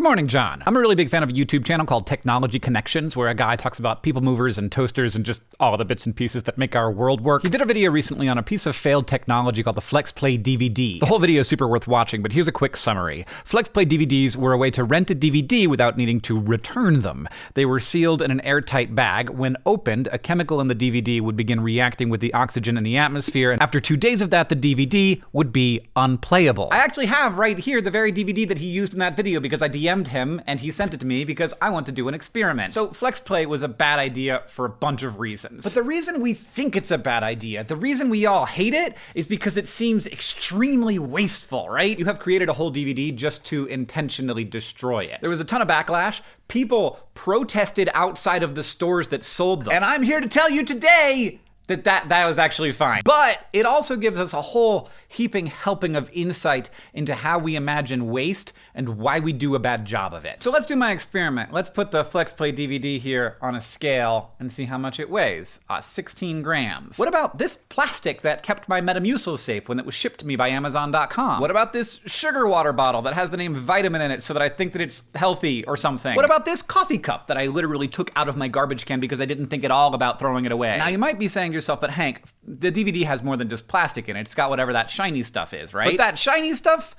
Good morning, John. I'm a really big fan of a YouTube channel called Technology Connections, where a guy talks about people movers and toasters and just all the bits and pieces that make our world work. He did a video recently on a piece of failed technology called the FlexPlay DVD. The whole video is super worth watching, but here's a quick summary. FlexPlay DVDs were a way to rent a DVD without needing to return them. They were sealed in an airtight bag. When opened, a chemical in the DVD would begin reacting with the oxygen in the atmosphere, and after two days of that, the DVD would be unplayable. I actually have right here the very DVD that he used in that video because I DM'd him and he sent it to me because I want to do an experiment. So FlexPlay was a bad idea for a bunch of reasons. But the reason we think it's a bad idea, the reason we all hate it, is because it seems extremely wasteful, right? You have created a whole DVD just to intentionally destroy it. There was a ton of backlash. People protested outside of the stores that sold them. And I'm here to tell you today that, that that was actually fine. But it also gives us a whole heaping helping of insight into how we imagine waste and why we do a bad job of it. So let's do my experiment. Let's put the FlexPlay DVD here on a scale and see how much it weighs. Uh, 16 grams. What about this plastic that kept my Metamucil safe when it was shipped to me by Amazon.com? What about this sugar water bottle that has the name vitamin in it so that I think that it's healthy or something? What about this coffee cup that I literally took out of my garbage can because I didn't think at all about throwing it away? Now you might be saying yourself, but Hank, the DVD has more than just plastic in it. It's got whatever that shiny stuff is, right? But that shiny stuff,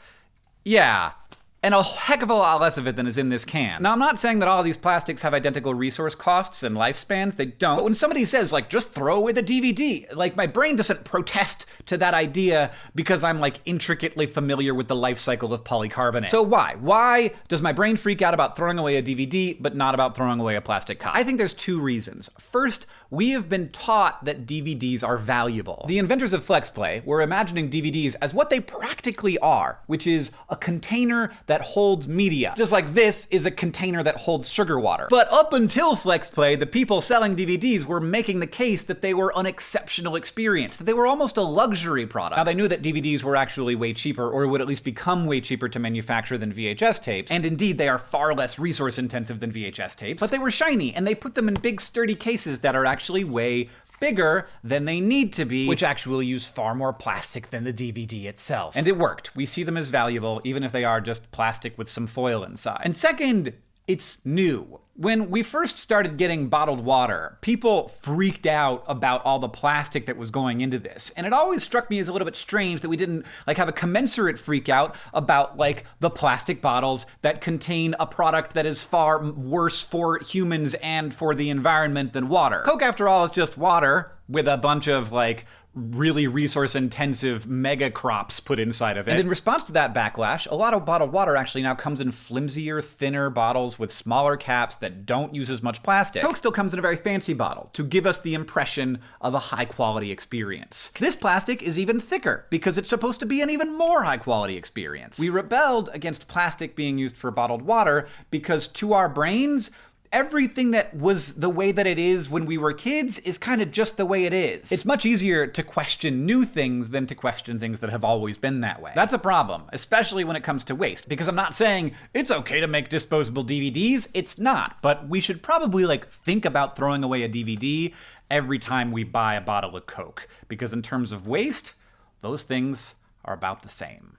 yeah, and a heck of a lot less of it than is in this can. Now, I'm not saying that all these plastics have identical resource costs and lifespans, they don't. But when somebody says, like, just throw away the DVD, like, my brain doesn't protest to that idea because I'm, like, intricately familiar with the life cycle of polycarbonate. So why? Why does my brain freak out about throwing away a DVD, but not about throwing away a plastic cup? I think there's two reasons. First, we have been taught that DVDs are valuable. The inventors of FlexPlay were imagining DVDs as what they practically are, which is a container that holds media. Just like this is a container that holds sugar water. But up until FlexPlay, the people selling DVDs were making the case that they were an exceptional experience, that they were almost a luxury product. Now, they knew that DVDs were actually way cheaper, or would at least become way cheaper to manufacture than VHS tapes. And indeed, they are far less resource intensive than VHS tapes. But they were shiny, and they put them in big, sturdy cases that are actually way bigger than they need to be, which actually use far more plastic than the DVD itself. And it worked. We see them as valuable, even if they are just plastic with some foil inside. And second, it's new. When we first started getting bottled water, people freaked out about all the plastic that was going into this. And it always struck me as a little bit strange that we didn't like have a commensurate freak out about like the plastic bottles that contain a product that is far worse for humans and for the environment than water. Coke after all is just water with a bunch of like really resource intensive mega crops put inside of it. And in response to that backlash, a lot of bottled water actually now comes in flimsier, thinner bottles with smaller caps that don't use as much plastic. Coke still comes in a very fancy bottle to give us the impression of a high quality experience. This plastic is even thicker because it's supposed to be an even more high quality experience. We rebelled against plastic being used for bottled water because to our brains, everything that was the way that it is when we were kids is kind of just the way it is. It's much easier to question new things than to question things that have always been that way. That's a problem, especially when it comes to waste, because I'm not saying it's okay to make disposable DVDs, it's not, but we should probably like think about throwing away a DVD every time we buy a bottle of Coke, because in terms of waste, those things are about the same.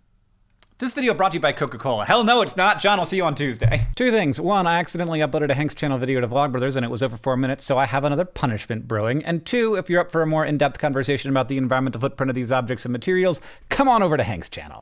This video brought to you by Coca-Cola. Hell no, it's not. John, I'll see you on Tuesday. Two things. One, I accidentally uploaded a Hank's channel video to Vlogbrothers and it was over four minutes, so I have another punishment brewing. And two, if you're up for a more in-depth conversation about the environmental footprint of these objects and materials, come on over to Hank's channel.